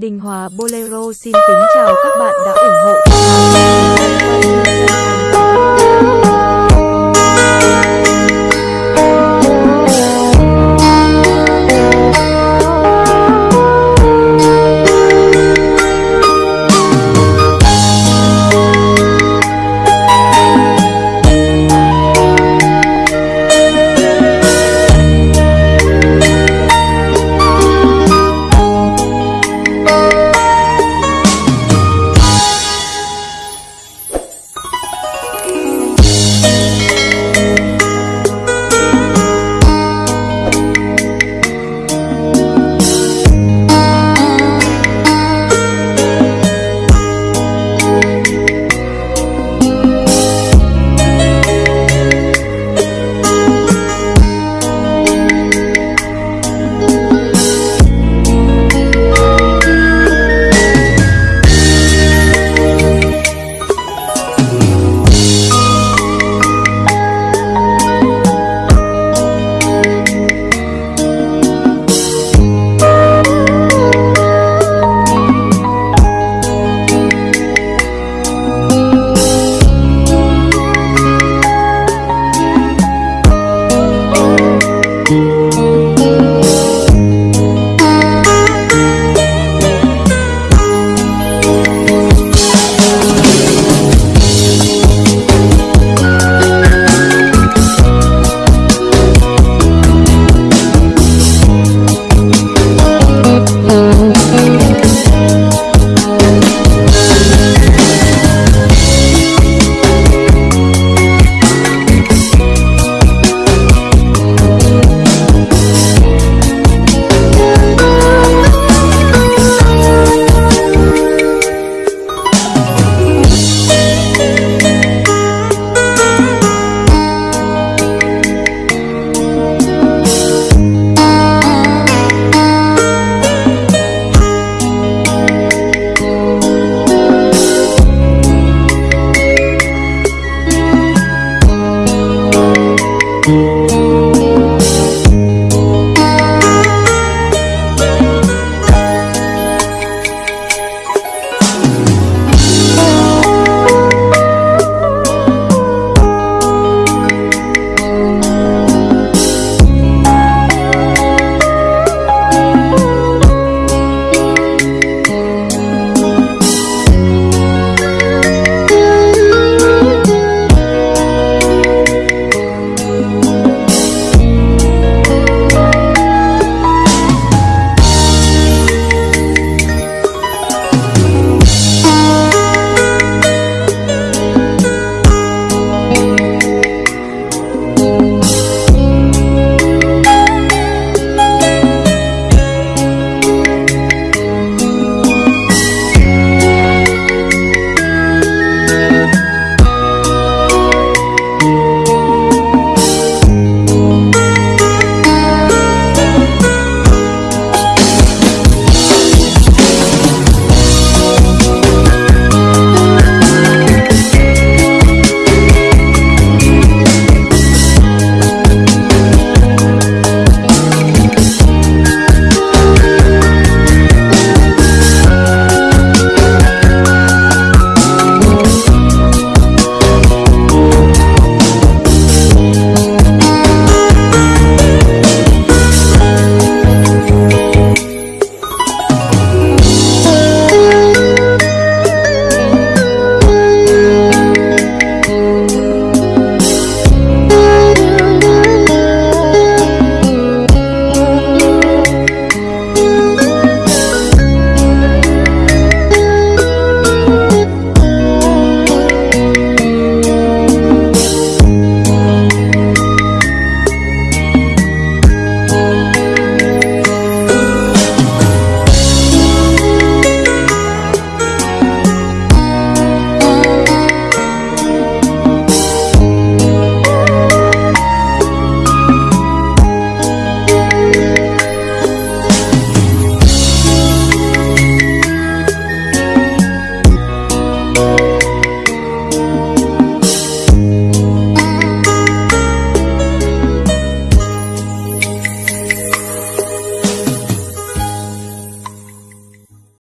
Đình Hòa Bolero xin kính chào các bạn đã ủng hộ. Oh,